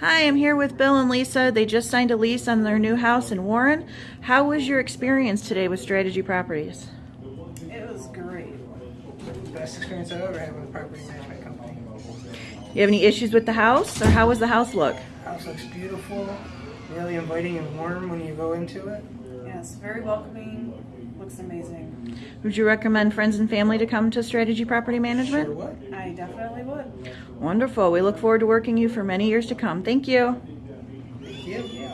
Hi, I'm here with Bill and Lisa. They just signed a lease on their new house in Warren. How was your experience today with Strategy Properties? It was great. Best experience I've ever had with a property management company. You have any issues with the house, or how was the house look? House looks beautiful, really inviting and warm when you go into it. Yes, very welcoming. Looks amazing. Would you recommend friends and family to come to Strategy Property Management? Sure would. I definitely would. Wonderful. We look forward to working you for many years to come. Thank you. Thank you.